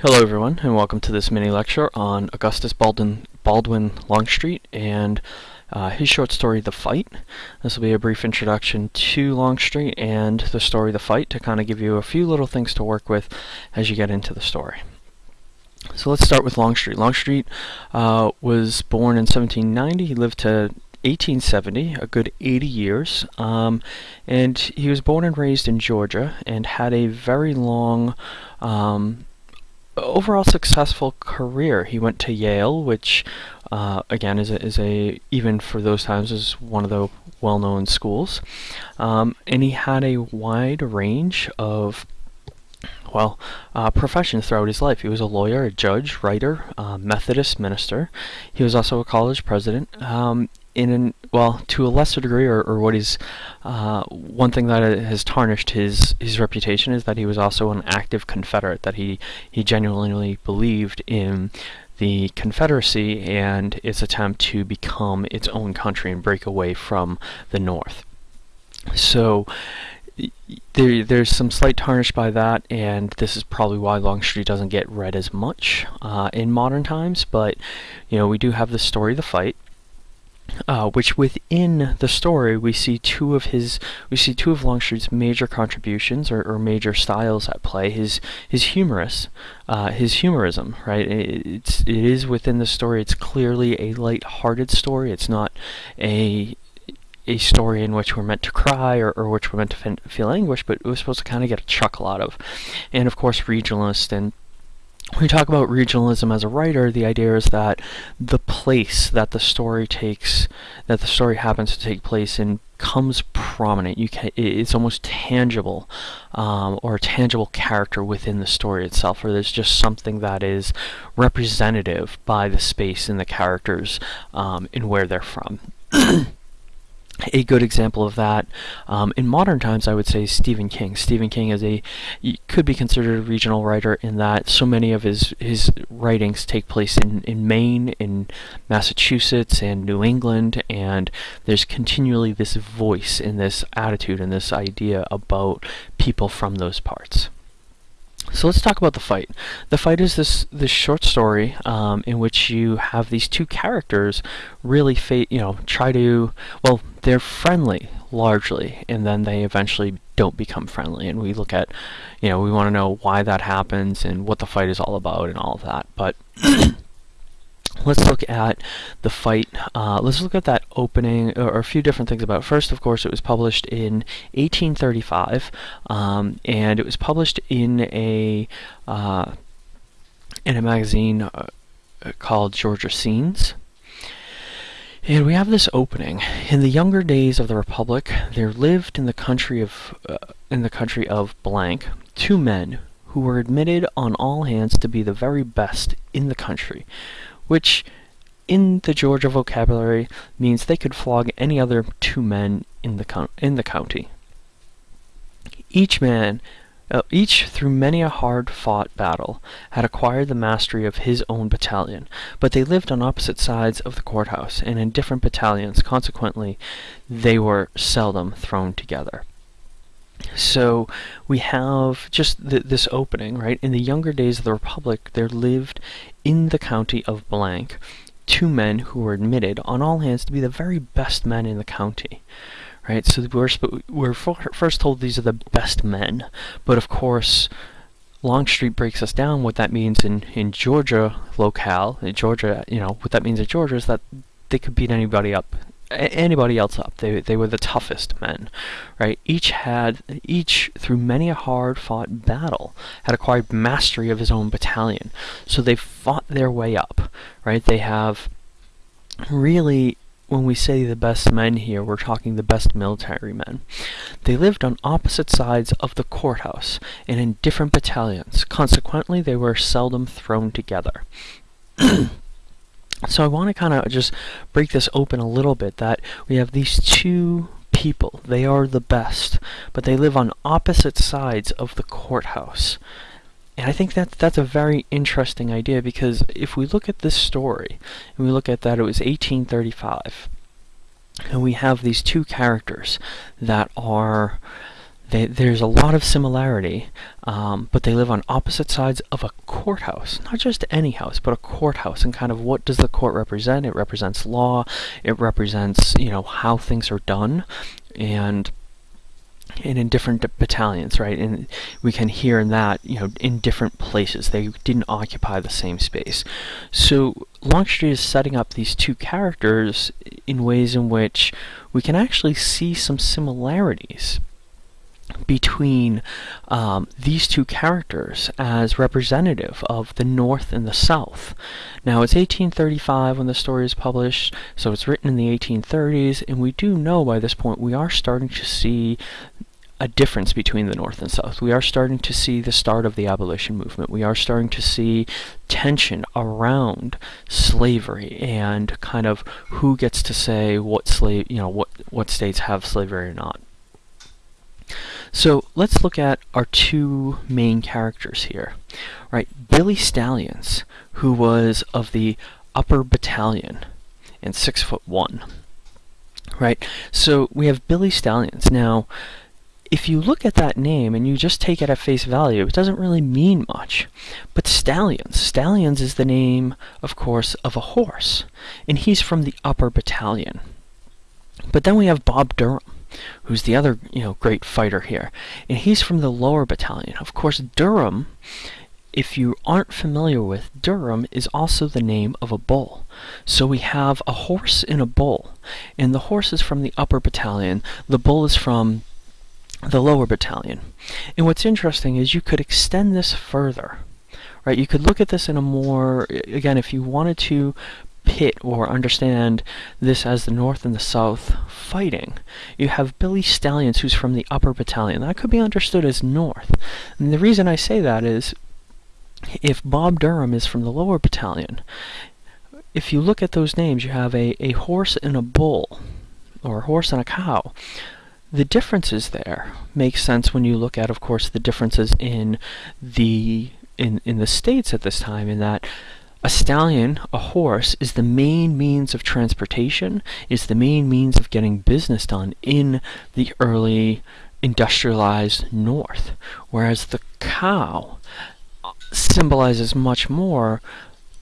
Hello everyone and welcome to this mini lecture on Augustus Baldwin, Baldwin Longstreet and uh, his short story The Fight. This will be a brief introduction to Longstreet and the story The Fight to kind of give you a few little things to work with as you get into the story. So let's start with Longstreet. Longstreet uh, was born in 1790. He lived to 1870, a good 80 years, um, and he was born and raised in Georgia and had a very long um, overall successful career. He went to Yale, which uh, again is a, is a even for those times is one of the well-known schools, um, and he had a wide range of well, uh, throughout his life. He was a lawyer, a judge, writer, uh, Methodist minister. He was also a college president. Um, in an, well, to a lesser degree, or, or what is uh, one thing that has tarnished his his reputation is that he was also an active Confederate. That he he genuinely believed in the Confederacy and its attempt to become its own country and break away from the North. So there, there's some slight tarnish by that, and this is probably why Longstreet doesn't get read as much uh, in modern times. But you know, we do have the story, the fight, uh, which within the story we see two of his we see two of Longstreet's major contributions or, or major styles at play. His his humorous, uh, his humorism, right? It, it's it is within the story. It's clearly a light-hearted story. It's not a a story in which we're meant to cry or, or which we're meant to feel anguish, but we're supposed to kind of get a chuckle out of. And of course, regionalist and when we talk about regionalism as a writer, the idea is that the place that the story takes, that the story happens to take place in, comes prominent. You can, it's almost tangible, um, or a tangible character within the story itself, or there's just something that is representative by the space and the characters um, and where they're from. a good example of that um, in modern times I would say Stephen King. Stephen King is a could be considered a regional writer in that so many of his his writings take place in, in Maine, in Massachusetts, and New England, and there's continually this voice and this attitude and this idea about people from those parts. So let's talk about the fight. The fight is this this short story um, in which you have these two characters really, you know, try to well, they're friendly largely, and then they eventually don't become friendly. And we look at, you know, we want to know why that happens and what the fight is all about and all of that. But let's look at the fight. Uh, let's look at that opening, or, a few different things about it. First, of course, it was published in 1835, um, and it was published in a uh, in a magazine uh, called Georgia Scenes. And we have this opening. In the younger days of the Republic, there lived in the country of uh, in the country of blank two men who were admitted on all hands to be the very best in the country which in the Georgia vocabulary means they could flog any other two men in the, in the county. Each man, Uh, each through many a hard-fought battle, had acquired the mastery of his own battalion, but they lived on opposite sides of the courthouse and in different battalions, consequently they were seldom thrown together. So we have just th this opening, right? In the younger days of the Republic, there lived in the county of blank two men who were admitted on all hands to be the very best men in the county. Right, so we're, we're first told these are the best men, but of course, Longstreet breaks us down what that means in, in Georgia locale, in Georgia, you know, what that means in Georgia is that they could beat anybody up anybody else up. They, they were the toughest men, right? Each had, each through many a hard-fought battle, had acquired mastery of his own battalion. So they fought their way up, right? They have really, when we say the best men here, we're talking the best military men. They lived on opposite sides of the courthouse and in different battalions. Consequently, they were seldom thrown together. So I want to kind of just break this open a little bit that we have these two people. They are the best, but they live on opposite sides of the courthouse. And I think that that's a very interesting idea because if we look at this story and we look at that it was 1835 and we have these two characters that are they, there's a lot of similarity, um, but they live on opposite sides of a courthouse. Not just any house, but a courthouse. And kind of what does the court represent? It represents law. It represents, you know, how things are done, and and in different battalions, right? And we can hear in that, you know, in different places. They didn't occupy the same space. So Longstreet is setting up these two characters in ways in which we can actually see some similarities between um, these two characters as representative of the North and the South. Now, it's 1835 when the story is published, so it's written in the 1830s, and we do know by this point we are starting to see a difference between the North and South. We are starting to see the start of the abolition movement. We are starting to see tension around slavery and kind of who gets to say what slave, you know, what what states have slavery or not. So let's look at our two main characters here. Right, Billy Stallions, who was of the upper battalion and six foot one. Right, so we have Billy Stallions. Now, if you look at that name and you just take it at face value, it doesn't really mean much. But Stallions, Stallions is the name, of course, of a horse, and he's from the upper battalion. But then we have Bob Durham, who's the other, you know, great fighter here, and he's from the lower battalion. Of course, Durham, if you aren't familiar with, Durham is also the name of a bull. So we have a horse and a bull, and the horse is from the upper battalion, the bull is from the lower battalion. And what's interesting is you could extend this further, right? You could look at this in a more, again, if you wanted to pit or understand this as the North and the South fighting, you have Billy Stallions, who's from the upper battalion. That could be understood as North. And the reason I say that is if Bob Durham is from the lower battalion, if you look at those names, you have a, a horse and a bull, or a horse and a cow the differences there make sense when you look at, of course, the differences in the in in the states at this time. In that a stallion, a horse, is the main means of transportation, is the main means of getting business done in the early industrialized North, whereas the cow symbolizes much more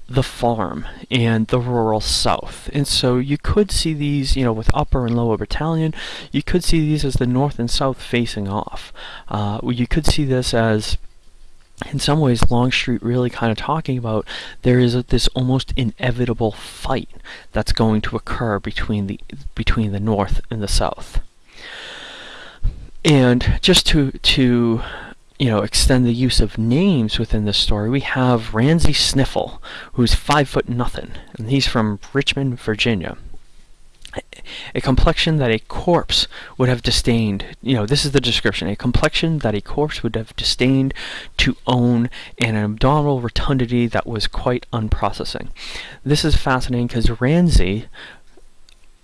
the farm and the rural south. And so you could see these, you know, with upper and lower battalion, you could see these as the north and south facing off. Uh, you could see this as in some ways Longstreet really kind of talking about there is a, this almost inevitable fight that's going to occur between the between the north and the south. And just to to you know, extend the use of names within this story, we have Ramsey Sniffle, who's five foot nothing, and he's from Richmond, Virginia. A complexion that a corpse would have disdained, you know, this is the description, a complexion that a corpse would have disdained to own, and an abdominal rotundity that was quite unprocessing. This is fascinating because Ramsey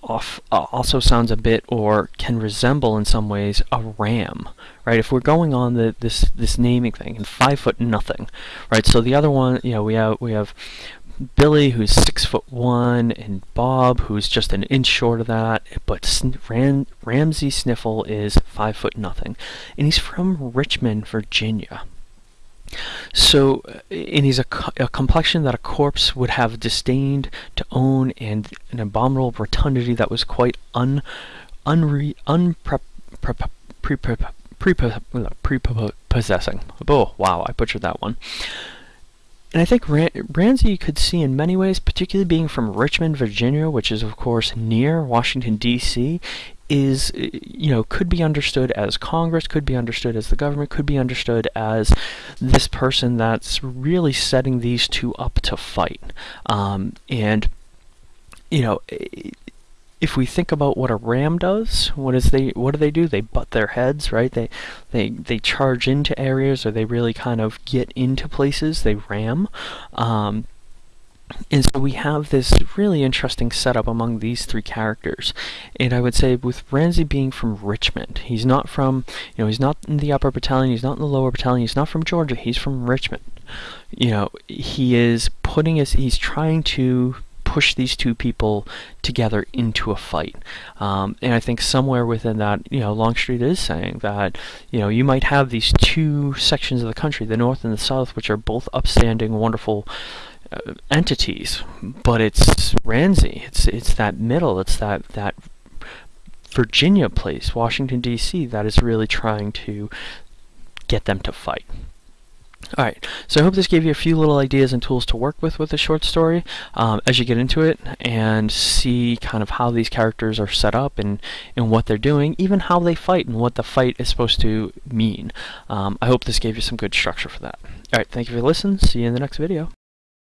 off, uh, also sounds a bit or can resemble in some ways a ram, right? If we're going on the this this naming thing, and five foot nothing, right? So the other one, you know, we have we have Billy who's six foot one, and Bob who's just an inch short of that, but Ram, Ramsey Sniffle is five foot nothing, and he's from Richmond, Virginia. So, uh, and he's a, a, complexion that a corpse would have disdained to own, and an abominable rotundity that was quite un, unre. Oh, wow, I butchered that one. And I think Ramsey you could see in many ways, particularly being from Richmond, Virginia, which is of course near Washington D.C., is you know could be understood as Congress, could be understood as the government, could be understood as this person that's really setting these two up to fight. Um, and you know, if we think about what a ram does, what is they what do they do? They butt their heads, right? They they they charge into areas, or they really kind of get into places. They ram. Um, and so we have this really interesting setup among these three characters. And I would say with Ramsey being from Richmond, he's not from, you know, he's not in the upper battalion, he's not in the lower battalion, he's not from Georgia, he's from Richmond. You know, he is putting his, he's trying to push these two people together into a fight. Um, and I think somewhere within that, you know, Longstreet is saying that, you know, you might have these two sections of the country, the North and the South, which are both upstanding, wonderful uh, entities, but it's Ramsey. It's it's that middle. It's that that Virginia place, Washington D.C., that is really trying to get them to fight. Alright, so I hope this gave you a few little ideas and tools to work with with the short story um, as you get into it and see kind of how these characters are set up and, and what they're doing, even how they fight and what the fight is supposed to mean. Um, I hope this gave you some good structure for that. Alright, thank you for listening. See you in the next video.